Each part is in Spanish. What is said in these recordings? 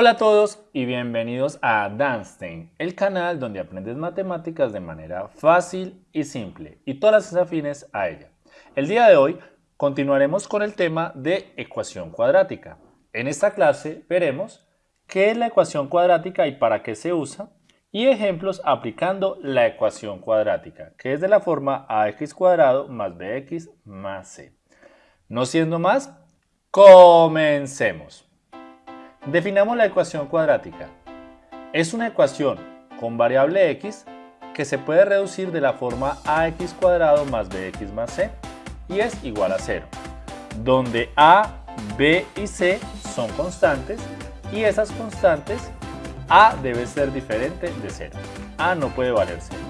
Hola a todos y bienvenidos a Danstein, el canal donde aprendes matemáticas de manera fácil y simple y todas las afines a ella. El día de hoy continuaremos con el tema de ecuación cuadrática. En esta clase veremos qué es la ecuación cuadrática y para qué se usa y ejemplos aplicando la ecuación cuadrática, que es de la forma ax cuadrado más bx más c. No siendo más, comencemos. Definamos la ecuación cuadrática. Es una ecuación con variable x que se puede reducir de la forma ax cuadrado más bx más c y es igual a 0, donde a, b y c son constantes y esas constantes a debe ser diferente de 0. a no puede valer 0.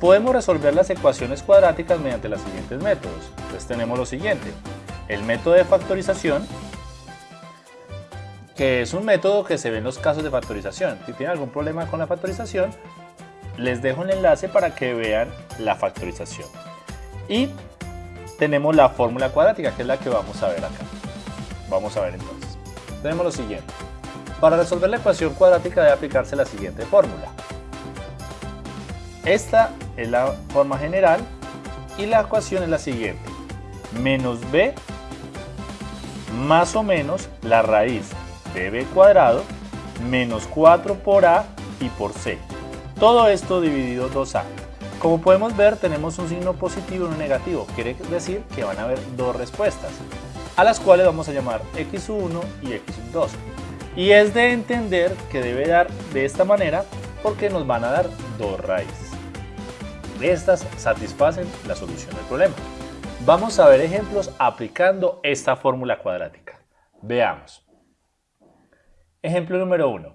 Podemos resolver las ecuaciones cuadráticas mediante los siguientes métodos. Entonces tenemos lo siguiente. El método de factorización que es un método que se ve en los casos de factorización. Si tienen algún problema con la factorización, les dejo un enlace para que vean la factorización. Y tenemos la fórmula cuadrática, que es la que vamos a ver acá. Vamos a ver entonces. Tenemos lo siguiente. Para resolver la ecuación cuadrática debe aplicarse la siguiente fórmula. Esta es la forma general y la ecuación es la siguiente. Menos b más o menos la raíz b cuadrado menos 4 por a y por c. Todo esto dividido 2a. Como podemos ver tenemos un signo positivo y uno negativo, quiere decir que van a haber dos respuestas, a las cuales vamos a llamar x1 y x2. Y es de entender que debe dar de esta manera porque nos van a dar dos raíces. Estas satisfacen la solución del problema. Vamos a ver ejemplos aplicando esta fórmula cuadrática. Veamos. Ejemplo número 1.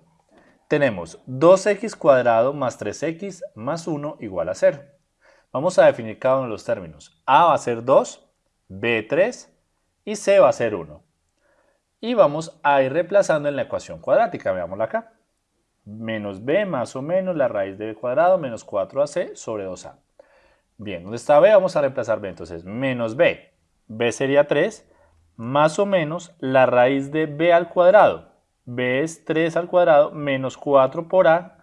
Tenemos 2x cuadrado más 3x más 1 igual a 0. Vamos a definir cada uno de los términos. a va a ser 2, b 3 y c va a ser 1. Y vamos a ir reemplazando en la ecuación cuadrática, veámosla acá. Menos b más o menos la raíz de b cuadrado menos 4ac sobre 2a. Bien, ¿dónde está b? Vamos a reemplazar b, entonces menos b. b sería 3 más o menos la raíz de b al cuadrado b es 3 al cuadrado menos 4 por a,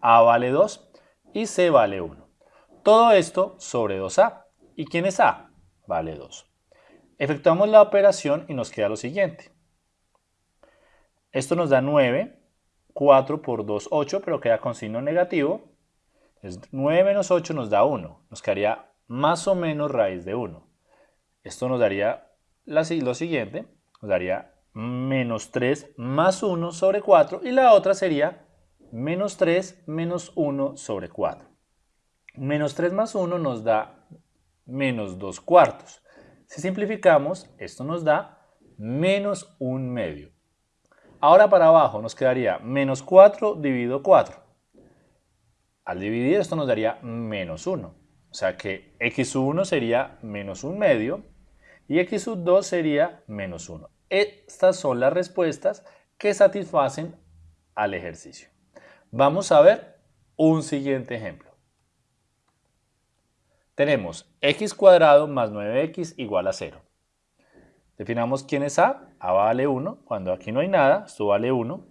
a vale 2 y c vale 1. Todo esto sobre 2a. ¿Y quién es a? Vale 2. Efectuamos la operación y nos queda lo siguiente. Esto nos da 9, 4 por 2, 8, pero queda con signo negativo. Entonces 9 menos 8 nos da 1. Nos quedaría más o menos raíz de 1. Esto nos daría lo siguiente, nos daría menos 3 más 1 sobre 4 y la otra sería menos 3 menos 1 sobre 4. Menos 3 más 1 nos da menos 2 cuartos. Si simplificamos, esto nos da menos 1 medio. Ahora para abajo nos quedaría menos 4 dividido 4. Al dividir esto nos daría menos 1. O sea que x1 sería menos 1 medio y x2 sería menos 1. Estas son las respuestas que satisfacen al ejercicio. Vamos a ver un siguiente ejemplo. Tenemos x cuadrado más 9x igual a 0. Definamos quién es a. a vale 1. Cuando aquí no hay nada, esto vale 1.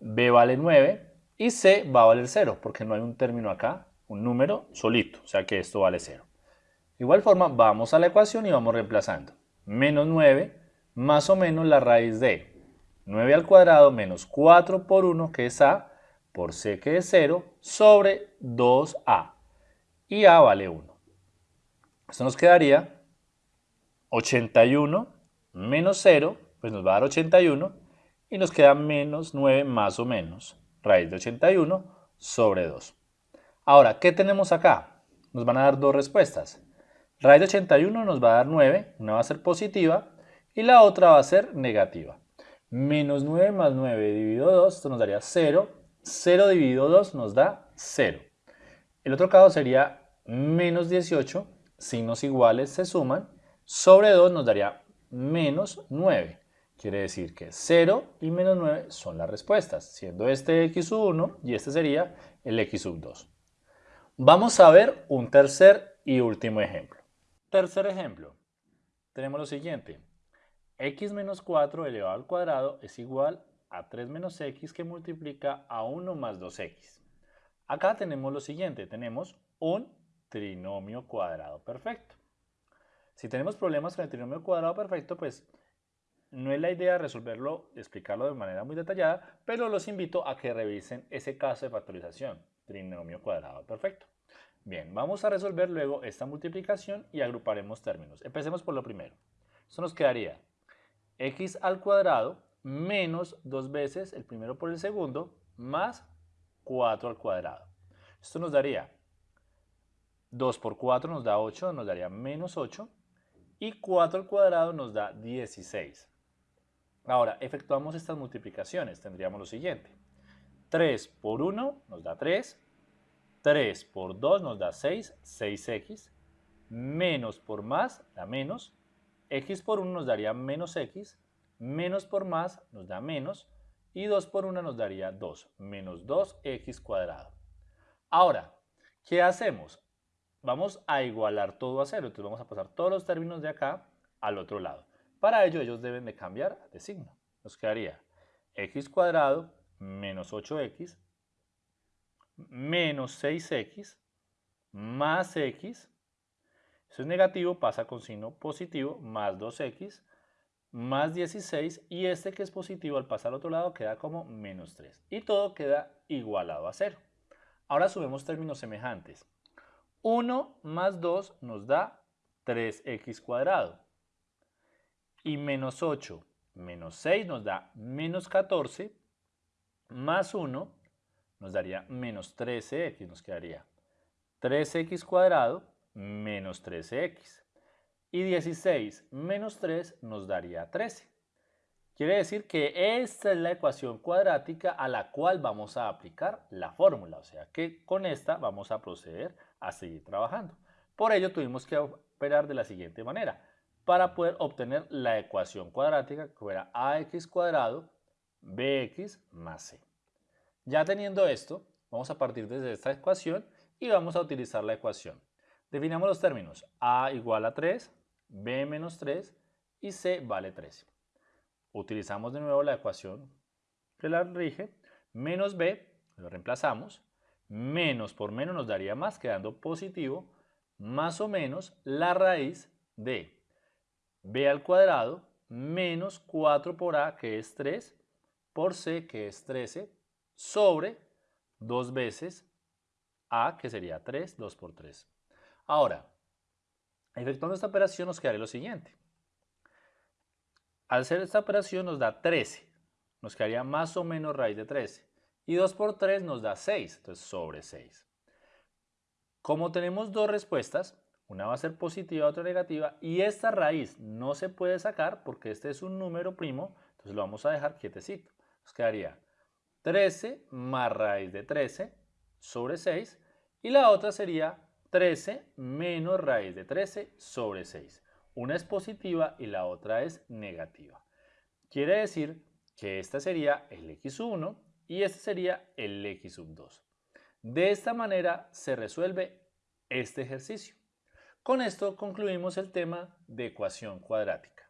b vale 9. Y c va a valer 0, porque no hay un término acá, un número solito. O sea que esto vale 0. De igual forma, vamos a la ecuación y vamos reemplazando. Menos 9 más o menos la raíz de 9 al cuadrado menos 4 por 1 que es a por c que es 0 sobre 2a y a vale 1. Esto nos quedaría 81 menos 0, pues nos va a dar 81 y nos queda menos 9 más o menos raíz de 81 sobre 2. Ahora, ¿qué tenemos acá? Nos van a dar dos respuestas. Raíz de 81 nos va a dar 9, una va a ser positiva y la otra va a ser negativa. Menos 9 más 9 dividido 2, esto nos daría 0. 0 dividido 2 nos da 0. El otro caso sería menos 18, signos iguales se suman, sobre 2 nos daría menos 9. Quiere decir que 0 y menos 9 son las respuestas, siendo este x1 y este sería el x2. Vamos a ver un tercer y último ejemplo. Tercer ejemplo. Tenemos lo siguiente x menos 4 elevado al cuadrado es igual a 3 menos x que multiplica a 1 más 2x. Acá tenemos lo siguiente, tenemos un trinomio cuadrado perfecto. Si tenemos problemas con el trinomio cuadrado perfecto, pues no es la idea resolverlo, explicarlo de manera muy detallada, pero los invito a que revisen ese caso de factorización, trinomio cuadrado perfecto. Bien, vamos a resolver luego esta multiplicación y agruparemos términos. Empecemos por lo primero. Esto nos quedaría x al cuadrado menos dos veces el primero por el segundo más 4 al cuadrado. Esto nos daría 2 por 4 nos da 8, nos daría menos 8 y 4 al cuadrado nos da 16. Ahora, efectuamos estas multiplicaciones. Tendríamos lo siguiente. 3 por 1 nos da 3. 3 por 2 nos da 6, 6x. Menos por más da menos. X por 1 nos daría menos x. Menos por más nos da menos. Y 2 por 1 nos daría 2, menos 2x cuadrado. Ahora, ¿qué hacemos? Vamos a igualar todo a cero. Entonces vamos a pasar todos los términos de acá al otro lado. Para ello ellos deben de cambiar de signo. Nos quedaría x cuadrado menos 8x menos 6x más x. Eso es negativo, pasa con signo positivo, más 2x más 16 y este que es positivo al pasar al otro lado queda como menos 3 y todo queda igualado a 0. Ahora subimos términos semejantes. 1 más 2 nos da 3x cuadrado y menos 8 menos 6 nos da menos 14 más 1 nos daría menos 13x, nos quedaría 3x cuadrado menos 13x. Y 16 menos 3 nos daría 13. Quiere decir que esta es la ecuación cuadrática a la cual vamos a aplicar la fórmula. O sea que con esta vamos a proceder a seguir trabajando. Por ello tuvimos que operar de la siguiente manera para poder obtener la ecuación cuadrática que fuera ax cuadrado bx más c. Ya teniendo esto, vamos a partir desde esta ecuación y vamos a utilizar la ecuación. Definamos los términos a igual a 3, b menos 3 y c vale 13. Utilizamos de nuevo la ecuación que la rige, menos b, lo reemplazamos, menos por menos nos daría más, quedando positivo, más o menos la raíz de b al cuadrado menos 4 por a, que es 3, por c, que es 13, sobre 2 veces a, que sería 3, 2 por 3. Ahora, efectuando esta operación nos quedaría lo siguiente. Al hacer esta operación nos da 13, nos quedaría más o menos raíz de 13. Y 2 por 3 nos da 6, entonces sobre 6. Como tenemos dos respuestas, una va a ser positiva, otra negativa, y esta raíz no se puede sacar porque este es un número primo, entonces lo vamos a dejar quietecito. Nos quedaría 13 más raíz de 13 sobre 6, y la otra sería 13 menos raíz de 13 sobre 6. Una es positiva y la otra es negativa. Quiere decir que esta sería el x1 y este sería el x2. De esta manera se resuelve este ejercicio. Con esto concluimos el tema de ecuación cuadrática.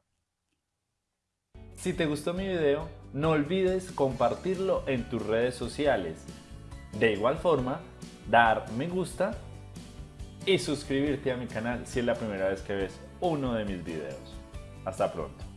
Si te gustó mi video, no olvides compartirlo en tus redes sociales. De igual forma, dar me gusta y suscribirte a mi canal si es la primera vez que ves uno de mis videos. Hasta pronto.